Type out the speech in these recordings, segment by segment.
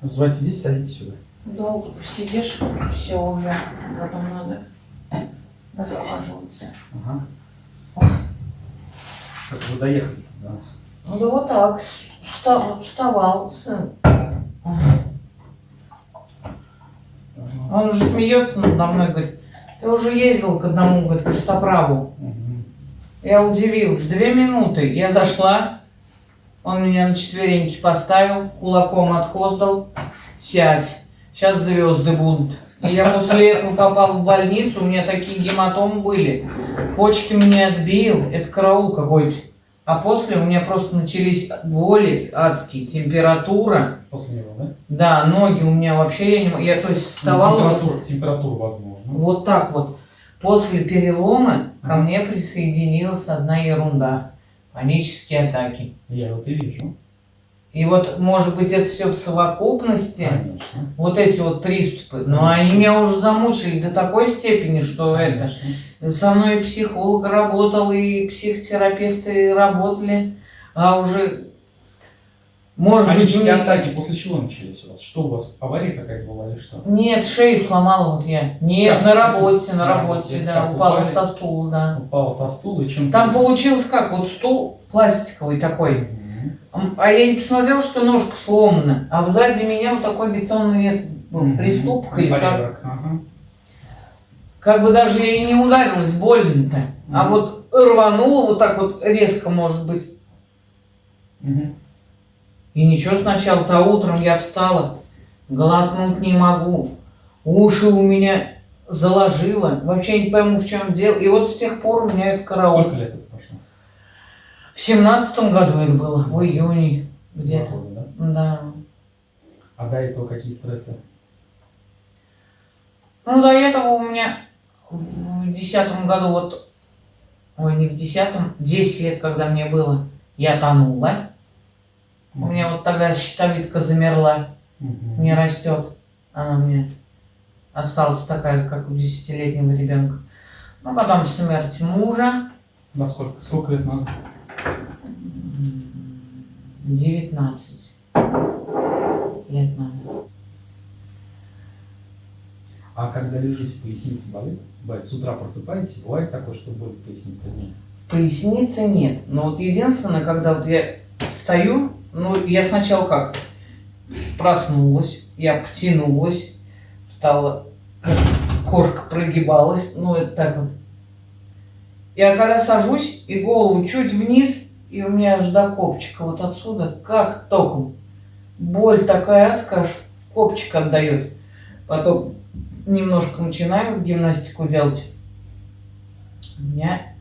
Называйте здесь, садитесь сюда. Долго посидишь, все уже, потом надо разхаживаться. Ага. Как вы доехали да? Ну да вот так, встал, вставал сын. Он уже смеется надо мной, говорит, ты уже ездил к одному, говорит, костоправу. Мгм. Я удивилась. Две минуты. Я зашла, он меня на четвереньки поставил, кулаком отхоздал. Сядь. Сейчас звезды будут. И я после этого попала в больницу, у меня такие гематомы были. Почки мне отбил, это караул какой-то. А после у меня просто начались боли адские, температура. После него, да? Да, ноги у меня вообще, я, не, я то есть вставала вот- Температура, температура возможно. вот так вот. После перелома ко мне присоединилась одна ерунда. Панические атаки. Я вот и вижу. И вот, может быть, это все в совокупности, Конечно. вот эти вот приступы. Но Конечно. они меня уже замучили до такой степени, что это... Конечно. Со мной и психолог работал, и психотерапевты работали. А уже, может быть, Панические не- атаки после чего начались у вас? Что у вас, авария какая-то была или что? Нет, шею сломала вот я. Нет, Как? на работе, на На работе, работе. да, упала упали? со стула, да. Упала со стула и чем Там получилось как, вот стул пластиковый такой, М, а я не посмотрела, что ножка сломана, а сзади меня вот такой бетонный этот был, приступок или как. Ага. Как бы даже я и не ударилась больно-то, а Мгм. вот рванула вот так вот резко, может быть. Мгм. И ничего сначала-то утром я встала, глотнуть не могу, уши у меня заложило, вообще не пойму в чем дело. И вот с тех пор у меня это караул. Сколько лет это прошло? В семнадцатом году это было, в июне где-то. Да? Да. А до этого какие стрессы? Ну, до этого у меня в десятом году, вот, ой, не в десятом, 10 лет, когда мне было, я тонула. У меня вот тогда щитовидка замерла, Мгм. не растет. Она меня осталась такая, как у десятилетнего ребенка. Ну, потом смерть мужа, На сколько? Сколько лет назад? 19 лет назад. А когда лежите, поясница болит? Бывает, с утра просыпаетесь, бывает такое, что болит поясница? Нет. В пояснице нет. Но вот единственное, когда вот я встаю, ну, я сначала как? Проснулась, я потянулась, встала, кошка прогибалась, ну, это так вот. Я когда сажусь и голову чуть вниз, и у меня аж до копчика вот отсюда, как током. Боль такая адская, аж копчик отдает. Потом немножко начинаю гимнастику делать. У меня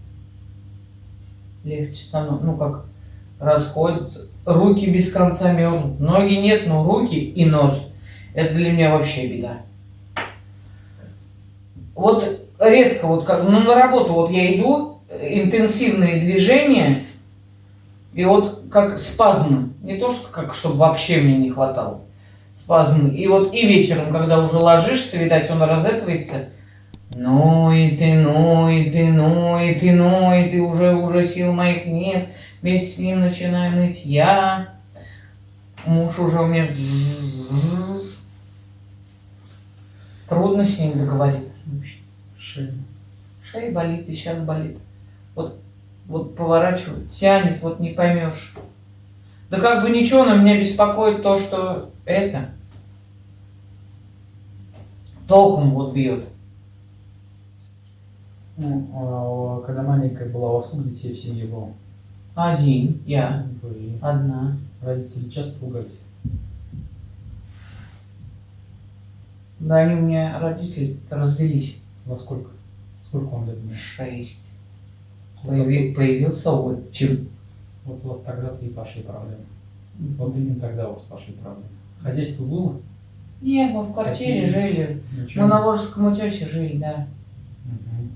легче становится, ну как, расходятся. Руки без конца мерзнут. Ноги нет, но руки и нос. Это для меня вообще беда. Вот резко, вот как, ну на работу вот я иду, интенсивные движения, и вот как спазмы. Не то, что как, чтобы вообще мне не хватало. Спазмы. И вот и вечером, когда уже ложишься, видать, он разэтывается, Ноет и ноет и ноет и ноет, и уже, уже сил моих нет. Вместе с ним начинаю ныть я. Муж уже у меня... Трудно с ним договориться. Шея. Шея болит и сейчас болит. Вот, вот поворачивает, тянет, вот не поймешь. Да как бы ничего, но меня беспокоит то, что это толком вот бьет. Ну, а когда маленькая была, у вас сколько детей в семье было? Один, я, Вы одна. родители часто ругались? Да, они у меня родители развелись. Во сколько? Сколько вам лет было? Шесть. Появи- появился отчим. вот у вас тогда-то и пошли проблемы. Вот именно тогда у вас пошли проблемы. Хозяйство было? Нет, мы в квартире Спасибо. жили. Ничего? Мы на Волжском утесе жили, да. Мгм.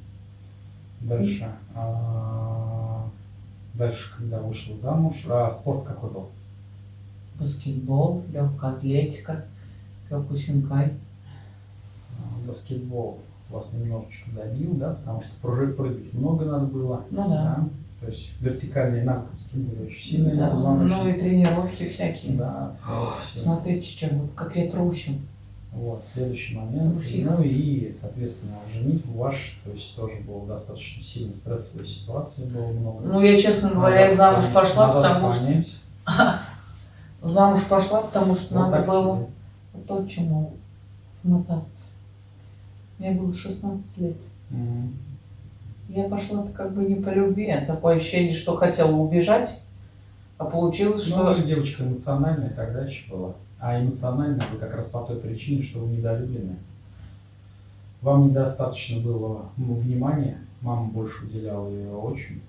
Дальше. А, Дальше, когда вышел замуж, а спорт какой был? Баскетбол, легкая атлетика, кёкусинкай. А, Баскетбол вас немножечко добил, да, потому что прыг- прыгать много надо было. Ну да. То есть вертикальные нагрузки были очень сильные Да, ну и тренировки всякие. Да. Смотрите, чем, вот как я трусю. Вот, следующий момент. Ну и, соответственно, женитьбу ваш, то есть тоже было достаточно сильно стрессовой ситуации, было много. Ну, я, честно говоря, Назад замуж пошла, назад потому что... Замуж пошла, потому что Вот надо было себе. точно смотаться. Мне было 16 лет. Я пошла-то как бы не по любви, а такое ощущение, что хотела убежать, а получилось, Ну, что... вы девочка эмоциональная тогда еще была. А эмоциональная вы как раз по той причине, что вы недолюблены. Вам недостаточно было ну, внимания, мама больше уделяла ее очень.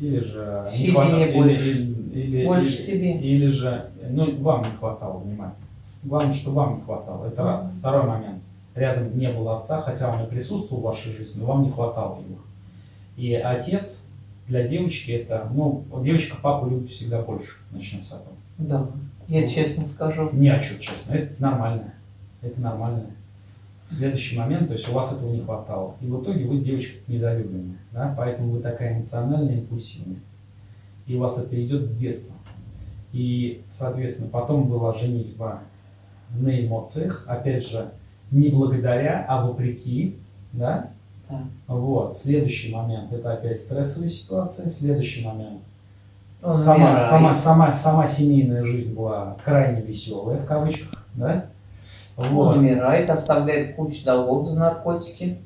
Или же... не Себе хватало- или- больше. или- или- Больше или- себе. Или же, ну, вам не хватало внимания. Главное, что вам не хватало. Это раз. Мгм. Второй момент. Рядом не было отца, хотя он и присутствовал в вашей жизни, но вам не хватало его. И отец для девочки это, ну, девочка папу любит всегда больше. Начнем с этого. Да, я Ну. честно скажу. Не о чем, честно. Это нормально. Это нормально. Следующий момент, то есть у вас этого не хватало. И в итоге вы девочка недолюбленная. Да? Поэтому вы такая эмоциональная, импульсивная. И у вас это идет с детства. И, соответственно, потом была женитьба на эмоциях. Опять же, не благодаря, а вопреки. Да? Да. Вот. Следующий момент это опять стрессовая ситуация. Следующий момент сама, сама, сама, сама семейная жизнь была крайне веселая, в кавычках, да? Он Вот. умирает, оставляет кучу долгов за наркотики.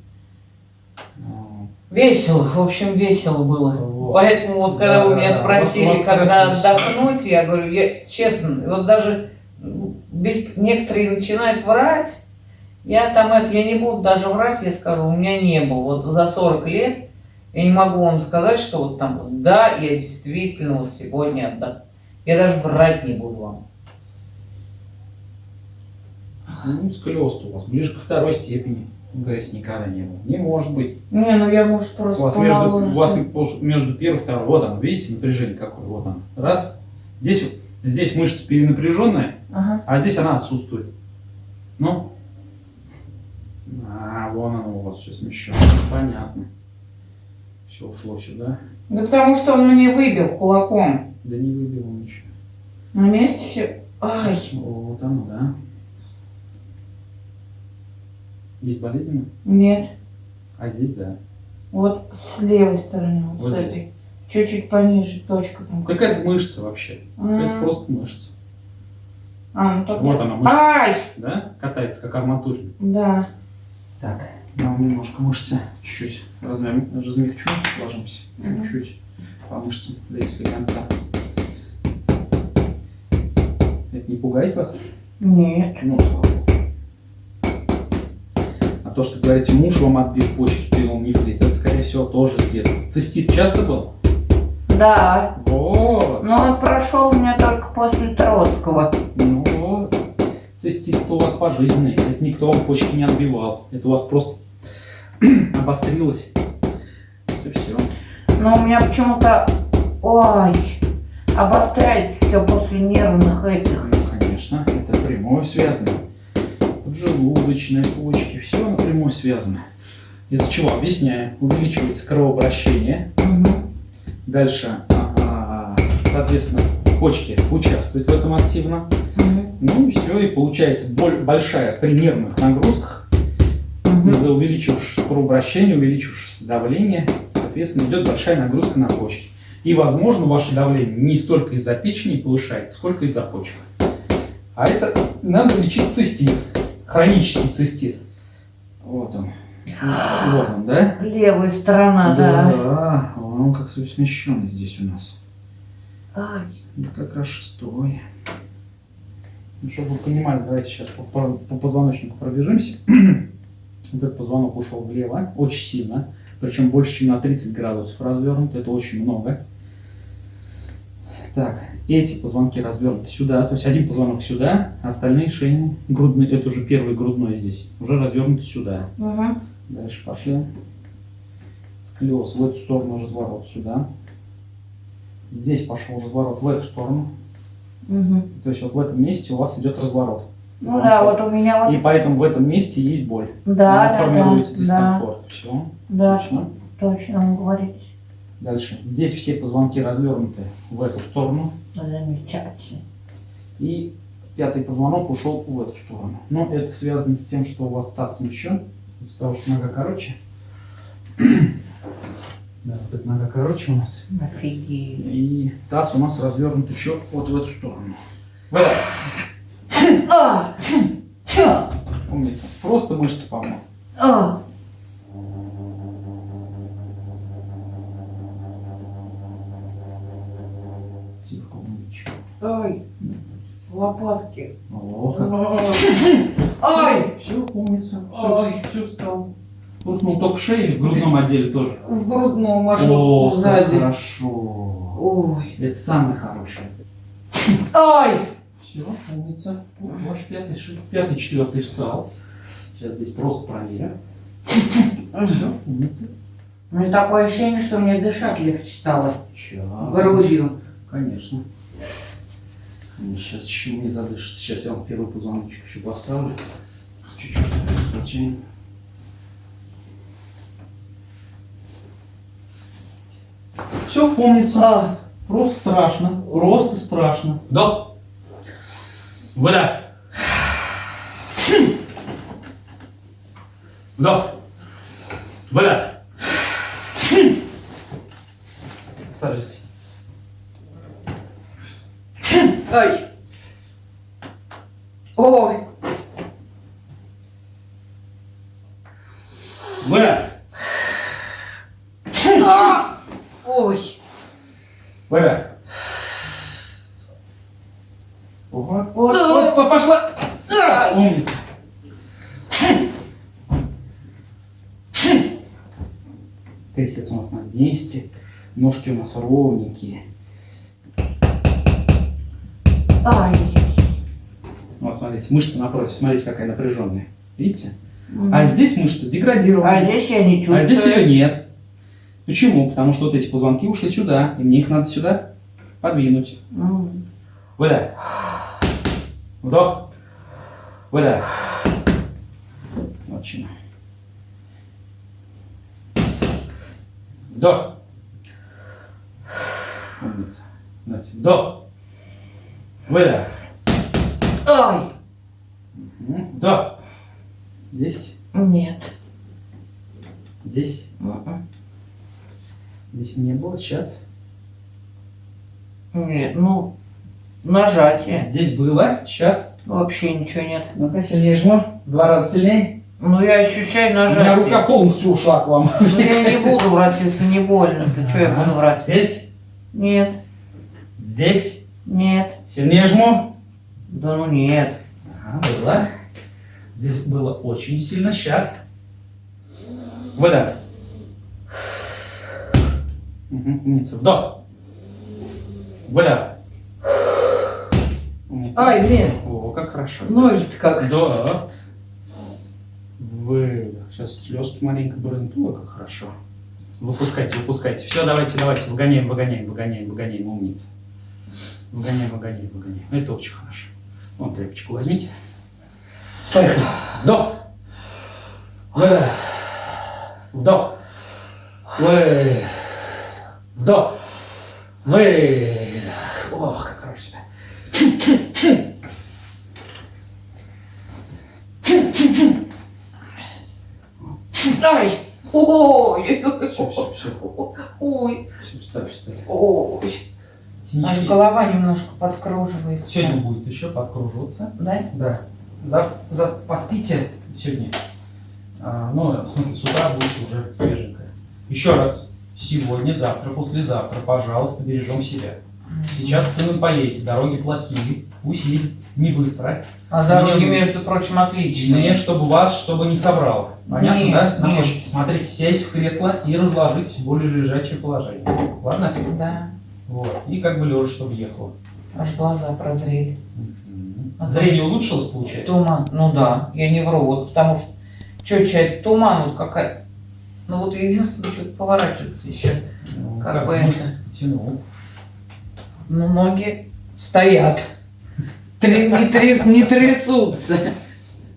М, Весело, в общем, весело было. Вот. Поэтому вот когда Да, вы меня спросили, Вот когда отдохнуть, я говорю, я честно, вот даже без, некоторые начинают врать, я там это, я не буду даже врать, я скажу, у меня не было. Вот за 40 лет я не могу вам сказать, что вот там вот, да, я действительно вот сегодня отдохну. Я даже врать не буду вам. Ну, сколиоз у вас ближе ко второй степени. Говорится, никогда не было. Не может быть. Не, ну я, может, У просто вас между, у вас между первой и второй. Вот оно, видите, напряжение какое. Вот оно. Раз. Здесь, здесь мышца перенапряженная, Ага. а здесь она отсутствует. Ну. А, вон оно у вас все смещено. Понятно. Все ушло сюда. Да потому что он мне выбил кулаком. Да не выбил он ничего. На месте все. Ай. Вот оно, да. Здесь болезненно, Нет. а здесь да. Вот с левой стороны, вот, Вот с этой. Чуть-чуть пониже точка там. Так это мышца вообще. М. Это просто мышца. А, ну так Вот она мышца. Ай! Да? Катается как арматурин. Да. Так, я вам немножко мышцы чуть-чуть размя- размягчу, ложимся чуть-чуть по мышцам до если конца. Это не пугает вас? Нет. Ну. А то, что говорите, муж вам отбил почки, пил нефрит, это, скорее всего, тоже с детства. Цистит часто был? Да. Вот. Но он прошел у меня только после Троцкого. Ну Цистит у вас пожизненный. Это никто вам почки не отбивал. Это у вас просто обострилось. Это все. Но у меня почему-то... Ой. Обостряется все после нервных этих. Ну, конечно, это прямое связано. Поджелудочные почки, все напрямую связано. Из-за чего? Объясняю. Увеличивается кровообращение. Мгм. Дальше, а, соответственно, почки участвуют в этом активно. Ну и все, и получается боль большая при нервных нагрузках. Из-за увеличившегося кровообращения, увеличившегося давления, соответственно, идет большая нагрузка на почки. И, возможно, ваше давление не столько из-за печени повышается, сколько из-за почек. А это надо лечить цистит, хронический цистит. Вот он. Вот он, да? Левая сторона, да. Да, он как смещенный здесь у нас. Ай. Да как раз шестой. Ну, чтобы вы понимали, давайте сейчас по, по- по позвоночнику пробежимся. Этот позвонок ушел влево, очень сильно. Причем больше, чем на 30 градусов развернут. Это очень много. Так, эти позвонки развернуты сюда. То есть один позвонок сюда, остальные шейные, грудные, это уже первый грудной здесь, уже развернуты сюда. Мгм. Дальше пошли. Сколиоз в эту сторону, разворот сюда. Здесь пошел разворот в эту сторону. Мгм. То есть вот в этом месте у вас идет разворот. Ну да, вот у меня вот... И поэтому в этом месте есть боль. Да, Она да, формируется да, да, дискомфорт. Все. да, Отлично. точно вы говорите. Дальше. Здесь все позвонки развернуты в эту сторону. Замечательно. И пятый позвонок ушел в эту сторону. Но это связано с тем, что у вас таз смещен. Из-за того, что нога короче. Да, вот эта нога короче у нас. Офигеть. И таз у нас развернут еще вот в эту сторону. Вот. А! Умница. Просто мышцы помог. А! Тихо, умничка. Ай! Лопатки. О, как Ай! Все, умница. Ой. Все, все встал. Хрустнул только в шее или в грудном отделе тоже? В грудном, аж О, вот как сзади. хорошо. Ой. Это самое хорошее. Ай! Все, умница. Ваш пятый, ши- пятый, четвертый встал. Сейчас здесь просто проверю. Все, умница. У меня такое ощущение, что мне дышать легче стало. Сейчас. Грудью. Конечно. Сейчас еще не задышится. Сейчас я вам первый позвоночек еще поставлю. Чуть-чуть Все, помнится. А! Просто страшно. Просто страшно. Вдох. Выдох. Вдох. Выдох. Старайся. Ай! Ой! Выдох. А! Ой! Выдох. Вот, вот, А! вот, пошла. Ай! Умница. Крестец у нас на месте. Ножки у нас ровненькие. Ай! Вот смотрите, мышца напротив, смотрите, какая напряженная. Видите? А здесь мышца деградирована. А здесь я не чувствую. А здесь ее нет. Почему? Потому что вот эти позвонки ушли сюда, и мне их надо сюда подвинуть. М. Выдох. Вдох. Выдох. Отлично. Вдох. Умница. Давайте. Вдох. Выдох. Мгм. Вдох. Здесь. Нет. Здесь. М-м. Здесь не было. Сейчас. Нет, ну, нажатие. Здесь было. Сейчас. Вообще ничего нет. Ну-ка, сильнее жму. Два раза сильнее. Ну, я ощущаю У меня нажатие. рука полностью ушла к вам. Ну, я не буду врать, если не больно. Ты что я буду врать? Здесь. Нет, Здесь. нет. Сильнее жму. Да ну нет. Ага, было. Здесь было очень сильно. Сейчас. Выдох. Угу, умница. Вдох. Выдох. Умница. Ай, блин, О, как хорошо. ноги-то как. Вдох. Выдох. Сейчас слезки маленько брызнут. Ой, как хорошо. Выпускайте, выпускайте. Все, давайте, давайте. Выгоняем, выгоняем, выгоняем, выгоняем. Умница. Выгоняем, выгоняем, выгоняем. Это очень хорошо. Вон тряпочку возьмите. Поехали. Вдох. Выдох. Вдох. Выдох. Вдох. Выдох. Ох, как хорошо себя. Ай! Ой! Ой! Встали, встали. Ой! Аж голова немножко подкруживается. Сегодня будет еще подкруживаться. Да? Да. За, за, поспите сегодня. А, ну, в смысле, с утра будете уже свеженькая. Еще раз. Сегодня, завтра, послезавтра, пожалуйста, бережем себя. Сейчас с сыном поедете, дороги плохие. Пусть едет не быстро. А дороги, Мне- между прочим, отличные. Мне, чтобы вас, чтобы не собрало. Понятно, Нет, да? Нет. Смотрите, сядьте в кресло и разложитесь в более лежачее положение. Ладно? Да. Вот. И как бы лежа, чтобы ехало. Аж глаза прозрели. Мгм. Зрение улучшилось, получается? Туман. Ну да, я не вру, вот потому что четче туман вот какая. Ну вот единственное, что поворачивается еще. Ну, Как как бы мышцы это. потянул. Ну, ноги стоят. Три- не, тряс- не трясутся.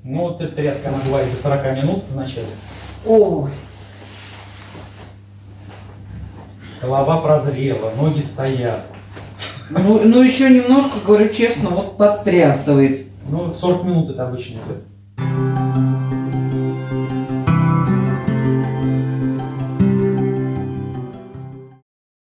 Ну, вот эта тряска, она бывает до 40 минут вначале. Ой. голова прозрела, ноги стоят. Ну, ну еще немножко, говорю честно, вот подтрясывает. Ну, 40 минут это обычно идет.